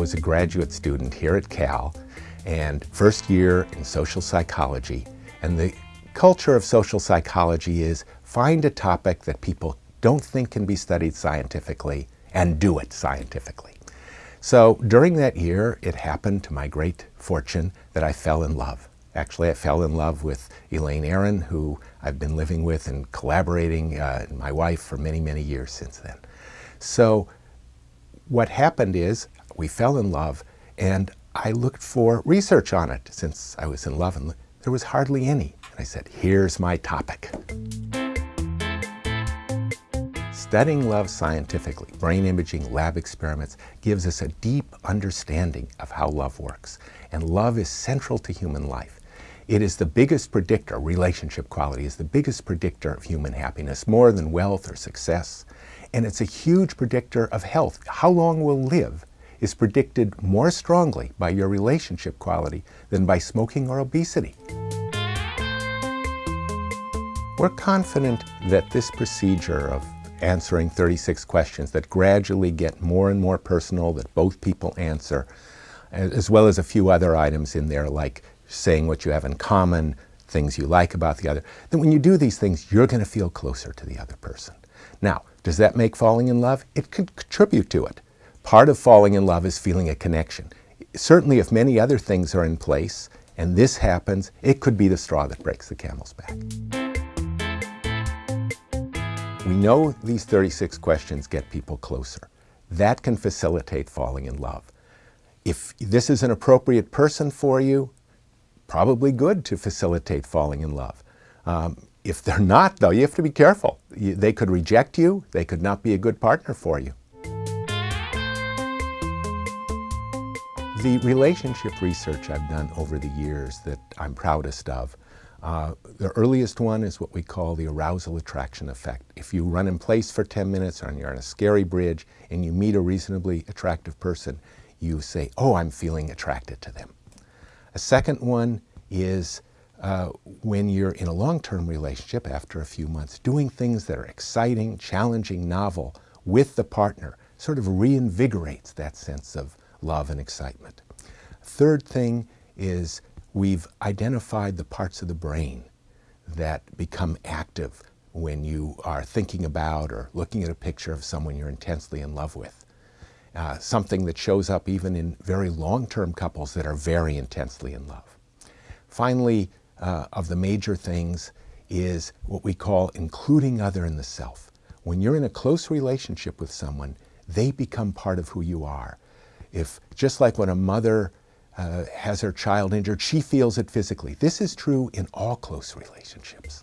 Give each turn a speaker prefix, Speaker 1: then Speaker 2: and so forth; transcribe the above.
Speaker 1: was a graduate student here at Cal and first year in social psychology. And the culture of social psychology is find a topic that people don't think can be studied scientifically and do it scientifically. So during that year, it happened to my great fortune that I fell in love. Actually, I fell in love with Elaine Aron, who I've been living with and collaborating, uh, my wife, for many, many years since then. So what happened is we fell in love and I looked for research on it since I was in love and there was hardly any. And I said, here's my topic. Studying love scientifically, brain imaging, lab experiments, gives us a deep understanding of how love works. And love is central to human life. It is the biggest predictor, relationship quality is the biggest predictor of human happiness, more than wealth or success. And it's a huge predictor of health. How long we'll live is predicted more strongly by your relationship quality than by smoking or obesity. We're confident that this procedure of answering 36 questions that gradually get more and more personal that both people answer, as well as a few other items in there like saying what you have in common, things you like about the other. Then when you do these things, you're going to feel closer to the other person. Now, does that make falling in love? It could contribute to it. Part of falling in love is feeling a connection. Certainly if many other things are in place and this happens, it could be the straw that breaks the camel's back. We know these 36 questions get people closer. That can facilitate falling in love. If this is an appropriate person for you, probably good to facilitate falling in love. Um, if they're not, though, you have to be careful. They could reject you. They could not be a good partner for you. The relationship research I've done over the years that I'm proudest of uh, the earliest one is what we call the arousal attraction effect. If you run in place for 10 minutes or you're on a scary bridge and you meet a reasonably attractive person, you say, oh, I'm feeling attracted to them. A second one is uh, when you're in a long-term relationship after a few months, doing things that are exciting, challenging, novel with the partner sort of reinvigorates that sense of love and excitement. Third thing is we've identified the parts of the brain that become active when you are thinking about or looking at a picture of someone you're intensely in love with. Uh, something that shows up even in very long-term couples that are very intensely in love. Finally, uh, of the major things is what we call including other in the self. When you're in a close relationship with someone, they become part of who you are. If, just like when a mother uh, has her child injured, she feels it physically. This is true in all close relationships.